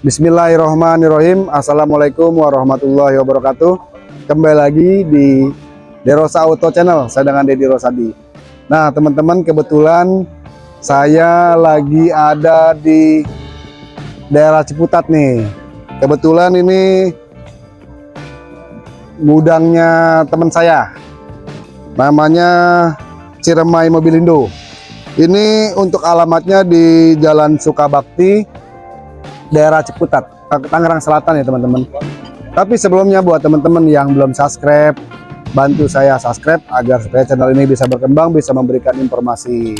Bismillahirrahmanirrahim. Assalamualaikum warahmatullahi wabarakatuh. Kembali lagi di Derosa Auto Channel. Saya dengan Dedi Rosadi. Nah teman-teman kebetulan Saya lagi ada di Daerah Ciputat nih. Kebetulan ini Gudangnya teman saya. Namanya Ciremai Mobilindo Ini untuk alamatnya di Jalan Sukabakti daerah Ciputat, Tangerang Selatan ya teman-teman. Tapi sebelumnya buat teman-teman yang belum subscribe, bantu saya subscribe agar supaya channel ini bisa berkembang, bisa memberikan informasi.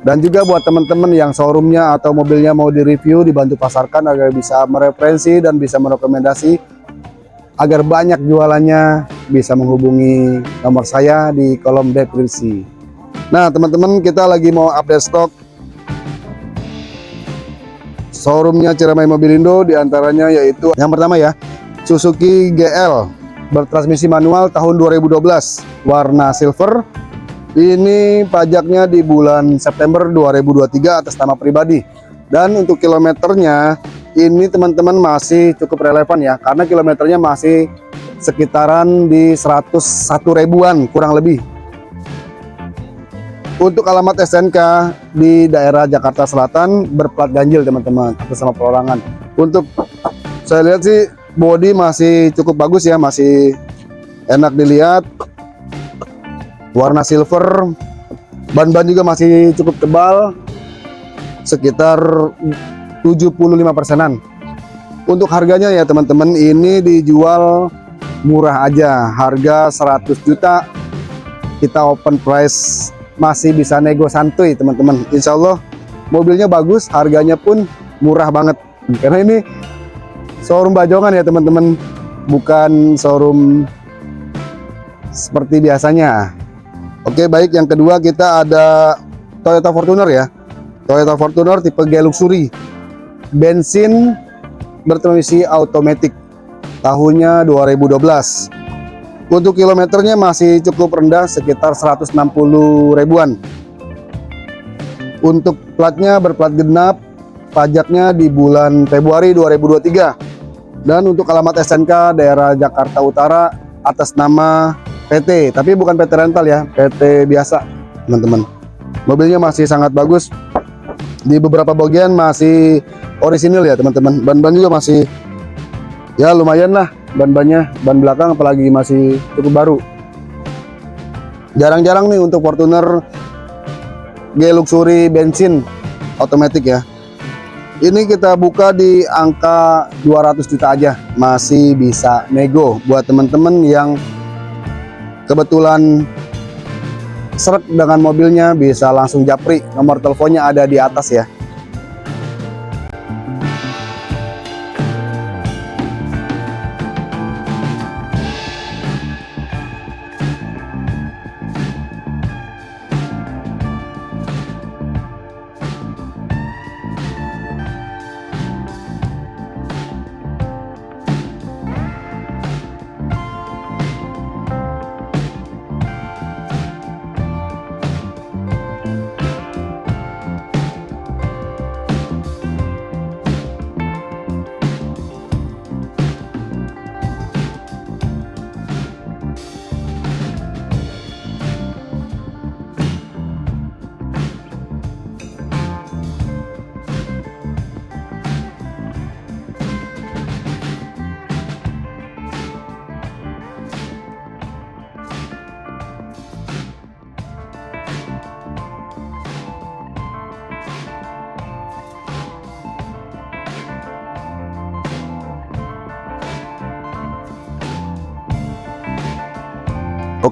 Dan juga buat teman-teman yang showroomnya atau mobilnya mau direview, dibantu pasarkan agar bisa mereferensi dan bisa merekomendasi agar banyak jualannya bisa menghubungi nomor saya di kolom deskripsi. Nah teman-teman kita lagi mau update stok showroomnya Ciremai Mobilindo di antaranya yaitu yang pertama ya Suzuki GL bertransmisi manual tahun 2012 warna silver. Ini pajaknya di bulan September 2023 atas nama pribadi. Dan untuk kilometernya ini teman-teman masih cukup relevan ya karena kilometernya masih sekitaran di 101 ribuan kurang lebih untuk alamat SNK di daerah Jakarta Selatan berplat ganjil teman-teman atas sama perorangan. Untuk saya lihat sih body masih cukup bagus ya, masih enak dilihat. Warna silver, ban-ban juga masih cukup tebal, sekitar 75 persenan. Untuk harganya ya teman-teman ini dijual murah aja, harga 100 juta. Kita open price masih bisa nego santuy teman-teman. Insya Allah mobilnya bagus harganya pun murah banget. Karena ini showroom bajongan ya teman-teman. Bukan showroom seperti biasanya. Oke baik. Yang kedua kita ada Toyota Fortuner ya. Toyota Fortuner tipe G Luxury. Bensin bertransmisi automatic tahunnya 2012 untuk kilometernya masih cukup rendah sekitar 160 ribuan. Untuk platnya berplat genap, pajaknya di bulan Februari 2023. Dan untuk alamat SNK daerah Jakarta Utara atas nama PT, tapi bukan PT rental ya, PT biasa, teman-teman. Mobilnya masih sangat bagus. Di beberapa bagian masih orisinil ya, teman-teman. Ban-ban juga masih ya lumayan lah ban-bannya ban belakang apalagi masih cukup baru. Jarang-jarang nih untuk Fortuner G Luxury bensin otomatis ya. Ini kita buka di angka 200 juta aja masih bisa nego buat teman-teman yang kebetulan seret dengan mobilnya bisa langsung japri. Nomor teleponnya ada di atas ya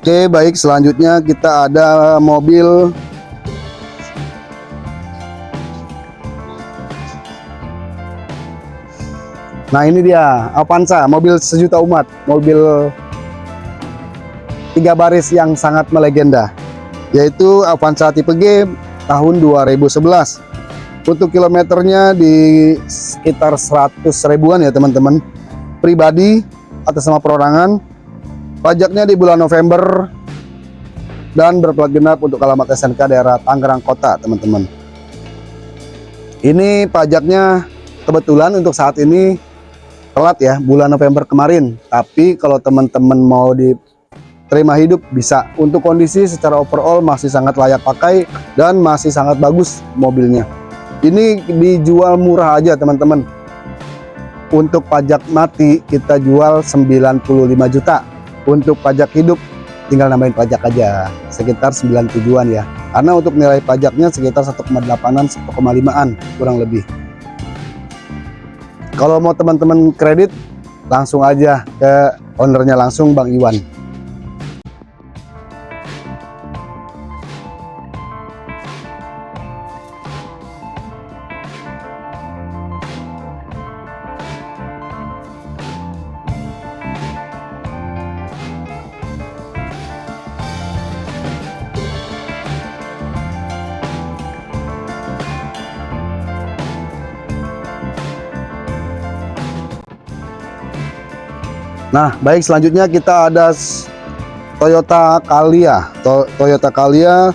Oke baik. Selanjutnya kita ada mobil. Nah ini dia Avanza mobil sejuta umat mobil tiga baris yang sangat melegenda yaitu Avanza tipe G tahun 2011 untuk kilometernya di sekitar 100 ribuan ya teman-teman. Pribadi atas nama perorangan Pajaknya di bulan November. Dan berplat genap untuk alamat SNK daerah Tangerang Kota, teman-teman. Ini pajaknya kebetulan untuk saat ini telat ya bulan November kemarin. Tapi kalau teman-teman mau diterima hidup bisa. Untuk kondisi secara overall masih sangat layak pakai dan masih sangat bagus mobilnya. Ini dijual murah aja teman-teman. Untuk pajak mati kita jual 95 juta untuk pajak hidup tinggal nambahin pajak aja sekitar 97an ya. Karena untuk nilai pajaknya sekitar 1,8an 1,5an kurang lebih. Kalau mau teman-teman kredit langsung aja ke ownernya langsung Bang Iwan Nah, baik selanjutnya kita ada Toyota Calya. To Toyota Calya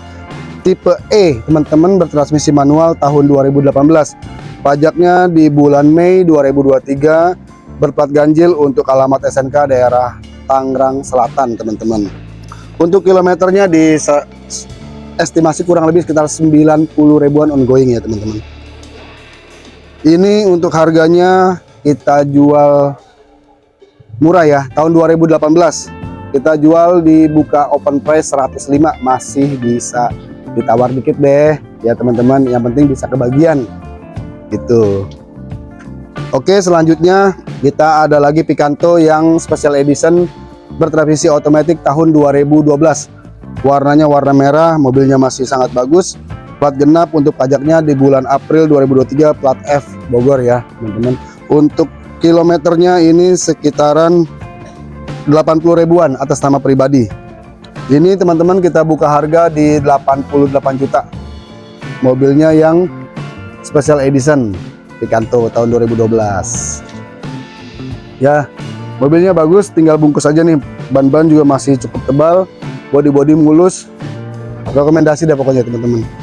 tipe E, teman-teman bertransmisi manual tahun 2018. Pajaknya di bulan Mei 2023 berplat ganjil untuk alamat SNK daerah Tangerang Selatan, teman-teman. Untuk kilometernya di estimasi kurang lebih sekitar 90 ribuan ongoing ya, teman-teman. Ini untuk harganya kita jual murah ya tahun 2018 kita jual di buka open price 105 masih bisa ditawar dikit deh. Ya teman-teman yang penting bisa kebagian. Itu Oke selanjutnya kita ada lagi Picanto yang special edition bertransmisi otomatis tahun 2012 warnanya warna merah mobilnya masih sangat bagus. Plat genap untuk pajaknya di bulan April 2023 plat F Bogor ya teman-teman. Untuk kilometernya ini sekitaran 80 ribuan atas nama pribadi. Ini teman-teman kita buka harga di 88 juta. Mobilnya yang special edition Picanto tahun 2012 ya mobilnya bagus tinggal bungkus aja nih. Ban-ban juga masih cukup tebal body-body mulus. Rekomendasi deh pokoknya teman-teman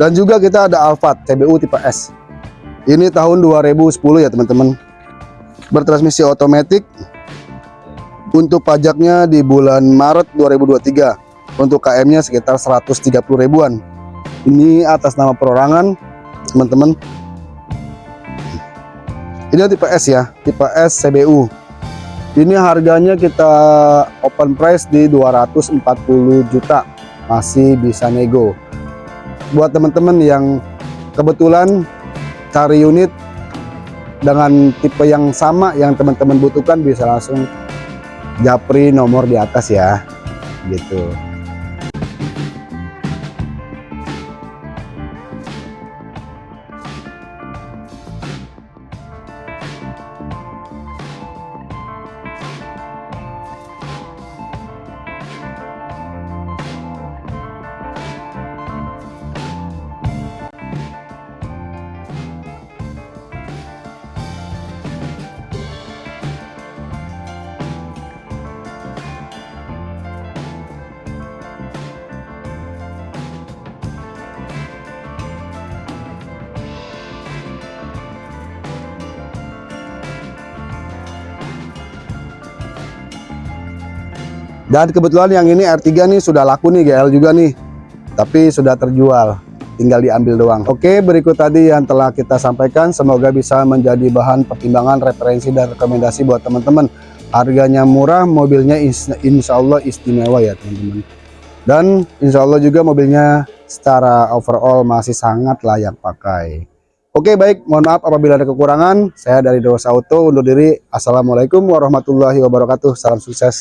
dan juga kita ada Alphard CBU tipe S. Ini tahun 2010 ya teman-teman. Bertransmisi otomatis untuk pajaknya di bulan Maret 2023 untuk KM nya sekitar 130 ribuan. Ini atas nama perorangan teman-teman. Ini tipe S ya tipe S CBU ini harganya kita open price di 240 juta. Masih bisa nego buat teman-teman yang kebetulan cari unit dengan tipe yang sama yang teman-teman butuhkan bisa langsung japri nomor di atas ya gitu Dan kebetulan yang ini R3 nih sudah laku nih GL juga nih. Tapi sudah terjual. Tinggal diambil doang. Oke, berikut tadi yang telah kita sampaikan. Semoga bisa menjadi bahan pertimbangan, referensi, dan rekomendasi buat teman-teman. Harganya murah, mobilnya insya Allah istimewa ya teman-teman. Dan insya Allah juga mobilnya secara overall masih sangat layak pakai. Oke baik, mohon maaf apabila ada kekurangan. Saya dari Dosa Auto undur diri. Assalamualaikum warahmatullahi wabarakatuh. Salam sukses.